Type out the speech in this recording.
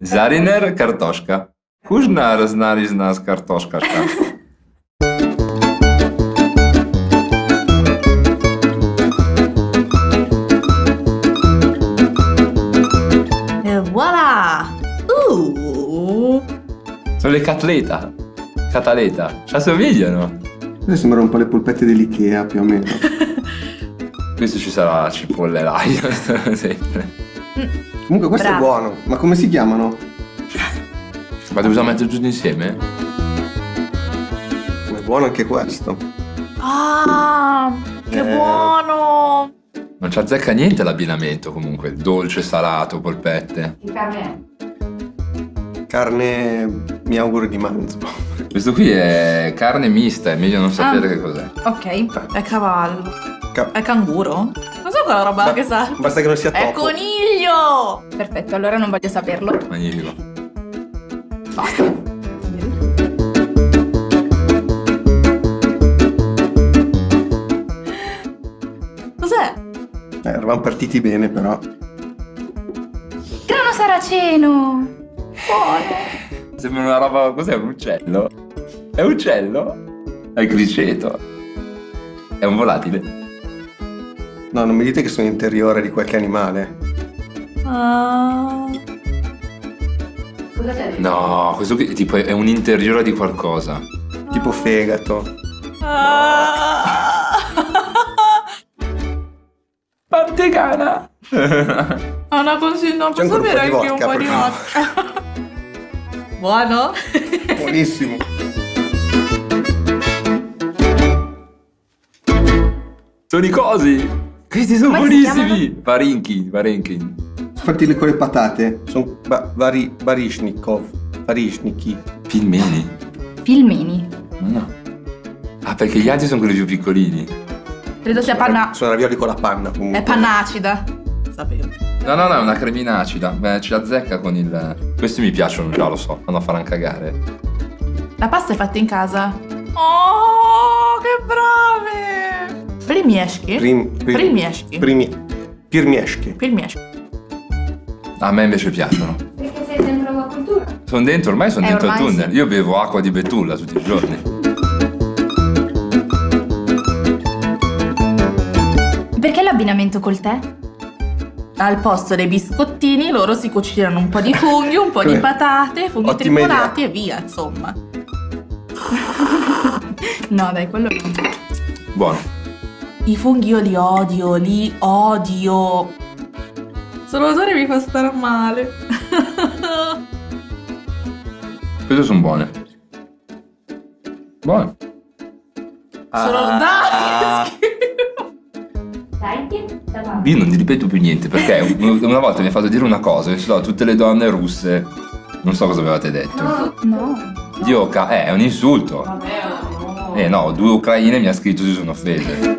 Zariner kartoszka. Kuźnar znali z nas kartoszka. E voilà! Uh! Sono le catleta. Cataleta. Ci assomigliano. Queste sembrano un po' le polpette dell'Ikea, più o meno. Questo ci sarà la cipolla e l'aglio. sempre. Comunque questo Bravo. è buono. Ma come si chiamano? Ma dobbiamo mettere tutti insieme? È buono anche questo. Ah! Che Eh. buono! Non ci azzecca niente l'abbinamento comunque. Dolce, salato, polpette. Che carne è? Carne mi auguro di manzo. Questo qui è carne mista, è meglio non sapere Ah. che cos'è. Ok, è cavallo. Ca- È canguro? Non so quella roba Ba- che sa. Basta che non sia È topo. Perfetto, allora non voglio saperlo. Magnifico. Cos'è? Eh, eravamo partiti bene però. Grano saraceno! Buono! Sembra una roba. Cos'è? Un uccello? È un uccello? È il criceto. È un volatile. No, non mi dite che sono interiore di qualche animale. Ah. Cosa c'è? No, questo qui tipo è un interiore di qualcosa. Tipo fegato. Ah. Pantegana! Consiglio, non posso avere anche un po' di vodka. Buono? Buonissimo. Sono i cosi! Questi sono si buonissimi! Varinki, Fatti con le patate. Sono ba- vari, barishnikov. Barishniki. Filmeni? Filmini. Ma no. Ah, perché gli altri sono quelli più piccolini. Credo sia panna... Sono ravioli con la panna comunque. È panna acida. Sapevo. No, no, no, è una cremina acida. Beh, ci azzecca con il. Questi mi piacciono già, lo so. Vanno a fare un cagare. La pasta è fatta in casa? Oh, che brave! Primieschi? Prim, prim, Primieschi? primi, pirmieschi. Primieschi. A me invece piacciono. Perché sei dentro la cultura? Sono dentro, ormai sono Eh, dentro il ormai tunnel. sì. Io bevo acqua di betulla tutti i giorni. Perché l'abbinamento col tè? Al posto dei biscottini loro si cucinano un po' di funghi, un po' di patate, funghi Ottima trifolati e via, insomma. No, dai, quello no. Buono. I funghi io li odio, li odio. Solo l'odore mi fa stare male. Queste sono buone. Buone. Solo Ah. dai! Dai, Io non ti ripeto più niente perché un- una volta mi ha fatto dire una cosa e so, tutte le donne russe. Non so cosa avevate detto. No. Dioca, eh, è un insulto. Vabbè, no. Eh no, due ucraine mi ha scritto si sono offese.